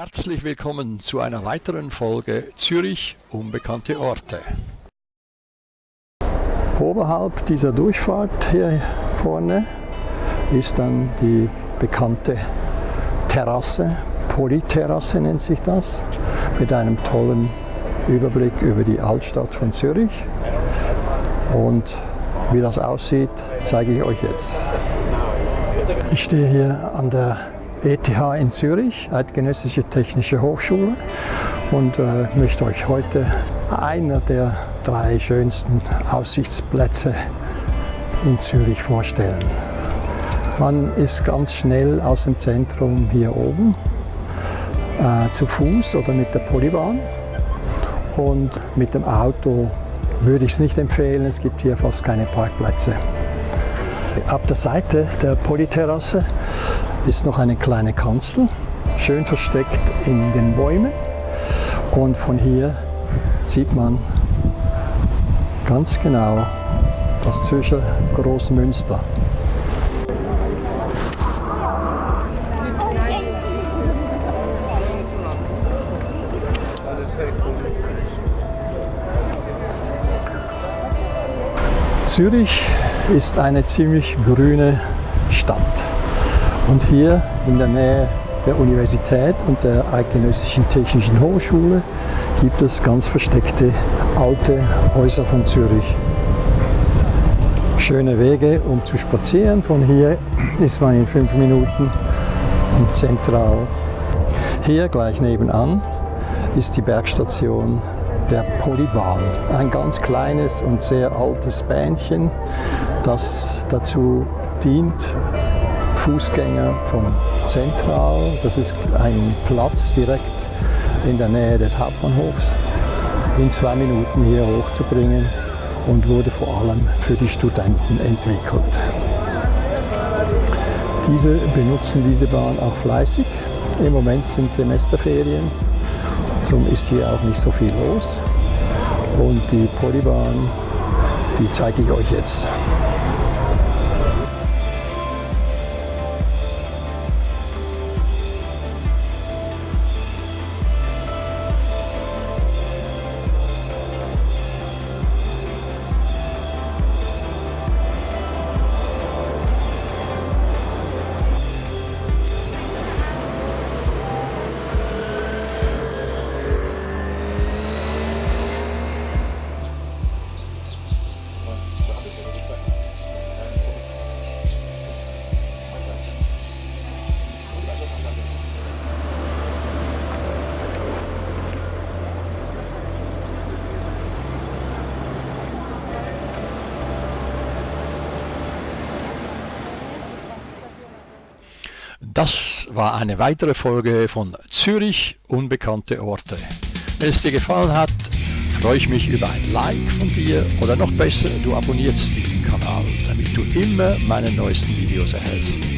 Herzlich willkommen zu einer weiteren Folge Zürich Unbekannte Orte. Oberhalb dieser Durchfahrt hier vorne ist dann die bekannte Terrasse, Polyterrasse nennt sich das, mit einem tollen Überblick über die Altstadt von Zürich. Und wie das aussieht, zeige ich euch jetzt. Ich stehe hier an der ETH in Zürich, Eidgenössische Technische Hochschule und äh, möchte euch heute einer der drei schönsten Aussichtsplätze in Zürich vorstellen. Man ist ganz schnell aus dem Zentrum hier oben äh, zu Fuß oder mit der Polybahn und mit dem Auto würde ich es nicht empfehlen, es gibt hier fast keine Parkplätze. Auf der Seite der Polyterrasse ist noch eine kleine Kanzel, schön versteckt in den Bäumen. Und von hier sieht man ganz genau das Zürcher Großmünster. Zürich ist eine ziemlich grüne Stadt. Und hier in der Nähe der Universität und der Eidgenössischen Technischen Hochschule gibt es ganz versteckte alte Häuser von Zürich. Schöne Wege, um zu spazieren. Von hier ist man in fünf Minuten am Zentral. Hier gleich nebenan ist die Bergstation der Polybahn. Ein ganz kleines und sehr altes Bähnchen, das dazu dient, Fußgänger vom Zentral, das ist ein Platz direkt in der Nähe des Hauptbahnhofs, in zwei Minuten hier hochzubringen und wurde vor allem für die Studenten entwickelt. Diese benutzen diese Bahn auch fleißig. Im Moment sind Semesterferien Darum ist hier auch nicht so viel los. Und die Polybahn, die zeige ich euch jetzt. Das war eine weitere Folge von Zürich Unbekannte Orte. Wenn es dir gefallen hat, freue ich mich über ein Like von dir oder noch besser, du abonnierst diesen Kanal, damit du immer meine neuesten Videos erhältst.